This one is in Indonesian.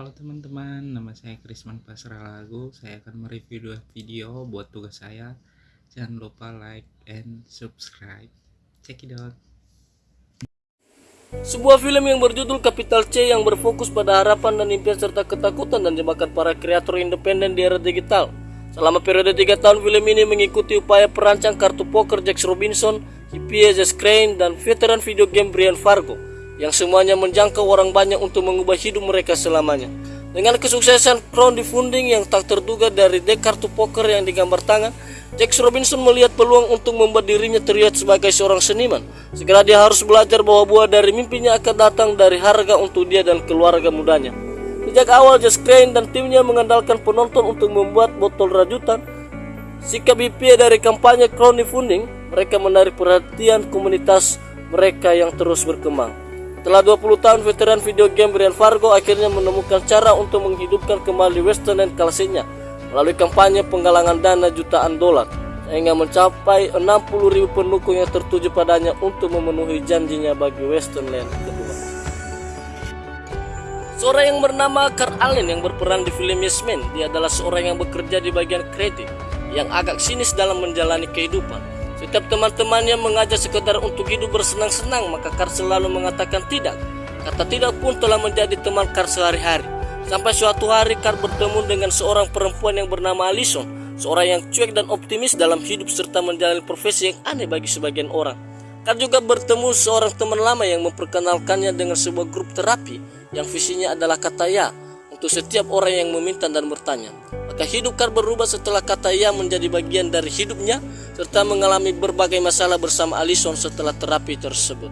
Halo teman-teman, nama saya Krisman Pasra Lagu. Saya akan mereview dua video buat tugas saya. Jangan lupa like and subscribe. Check it out. Sebuah film yang berjudul Capital C yang berfokus pada harapan dan impian serta ketakutan dan jebakan para kreator independen di era digital. Selama periode 3 tahun film ini mengikuti upaya perancang kartu poker Jack Robinson, Jess Crane, dan veteran video game Brian Fargo yang semuanya menjangkau orang banyak untuk mengubah hidup mereka selamanya. Dengan kesuksesan crowdfunding yang tak terduga dari deck kartu poker yang digambar tangan, Jack Robinson melihat peluang untuk membuat dirinya terlihat sebagai seorang seniman. Segera dia harus belajar bahwa buah dari mimpinya akan datang dari harga untuk dia dan keluarga mudanya. Sejak awal Just Crane dan timnya mengandalkan penonton untuk membuat botol rajutan, sikap IP dari kampanye crowdfunding, mereka menarik perhatian komunitas mereka yang terus berkembang. Setelah 20 tahun veteran video game Brian Fargo akhirnya menemukan cara untuk menghidupkan kembali Western Land klasiknya melalui kampanye penggalangan dana jutaan dolar sehingga mencapai 60 ribu pendukung yang tertuju padanya untuk memenuhi janjinya bagi Western Land kedua. Seorang yang bernama Carl Allen yang berperan di film Yes Man, dia adalah seorang yang bekerja di bagian kreatif yang agak sinis dalam menjalani kehidupan. Setiap teman-temannya mengajak sekedar untuk hidup bersenang-senang, maka Carl selalu mengatakan tidak. Kata tidak pun telah menjadi teman Carl sehari-hari. Sampai suatu hari Carl bertemu dengan seorang perempuan yang bernama Alison, seorang yang cuek dan optimis dalam hidup serta menjalani profesi yang aneh bagi sebagian orang. Carl juga bertemu seorang teman lama yang memperkenalkannya dengan sebuah grup terapi yang visinya adalah kata ya untuk setiap orang yang meminta dan bertanya. Maka hidup Carl berubah setelah kata ya menjadi bagian dari hidupnya serta mengalami berbagai masalah bersama Alison setelah terapi tersebut.